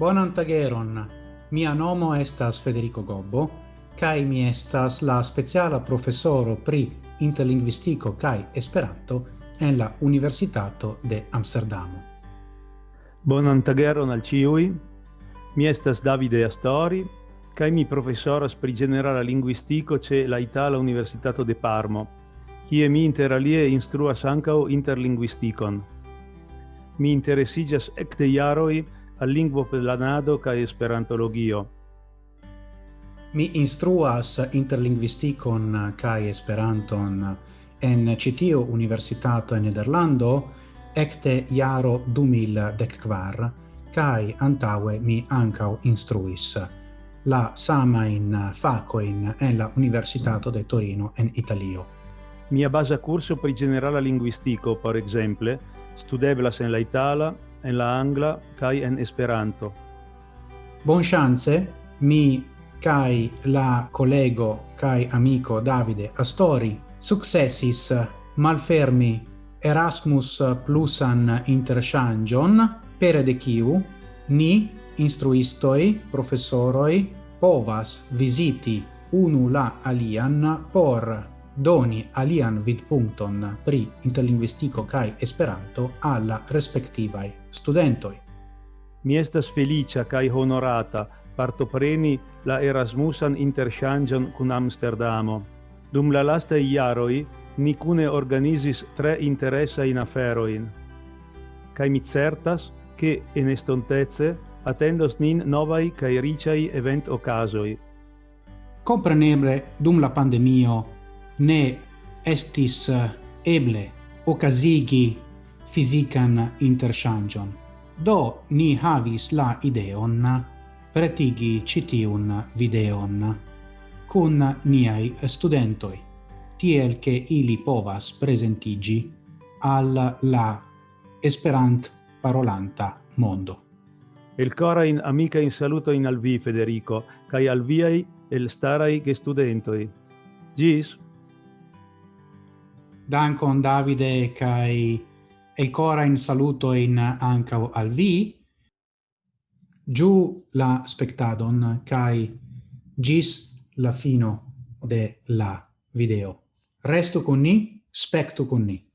Bonan tageron. Mia nomo estas Federico Gobbo, kai mi estas la speciala professoro pri interlinguistico kai esperanto en la Universitato de Amsterdamo. Bonan tageron al ciui. Mi estas Davide Astori, kai mi professoras pri generala linguistico ce la Itala Universitato de Parmo, kie mi inter alie instruas ancao interlinguisticon. Mi interesigas ecte iaroi al lingvo planado ca esperantologio. Mi instruas interlinguisticon ca esperanton en citio universitato en Nederlando ecte iaro 2014 kai antaue mi ancao instruis la sama in faco in en la Universitato de Torino en Italio. Mia base curso per generale linguistico, per esempio, studeblas en la Itala, en la angla kai en Esperanto. Bonŝance mi kai la collego kai amico Davide Astori successis malfermi Erasmus plusan interŝanĝon per de kiu ni instruistoi professoroi povas visiti unu la alian por doni alian vidpunkton pri interlingvistiko kai Esperanto alla respectivai studentoi. Mi estas felicia kai honorata partopreni la Erasmusan interchangion kun Amsterdamo. Dum la lasta iaroi ni cune organizis tre interesajn aferoin. Kai mi certas, che en estontezze attendos nin novai cae ricai event ocasoi. Compreneble, dum la pandemio, ne estis eh, eble okazigi fisican interchangion. Do ni havis la ideon pretigi citiun videon cun niai studentoi, tiel che ili povas presentigi al la Esperant parolanta mondo. El cora in amica in saluto in al vi Federico, kai al viai el starai che studentoi. Gis dankon Davide kai el cora in saluto in anca al vi. Giù la spectadon kai gis la fino de la video. Resto con ni specto con ni.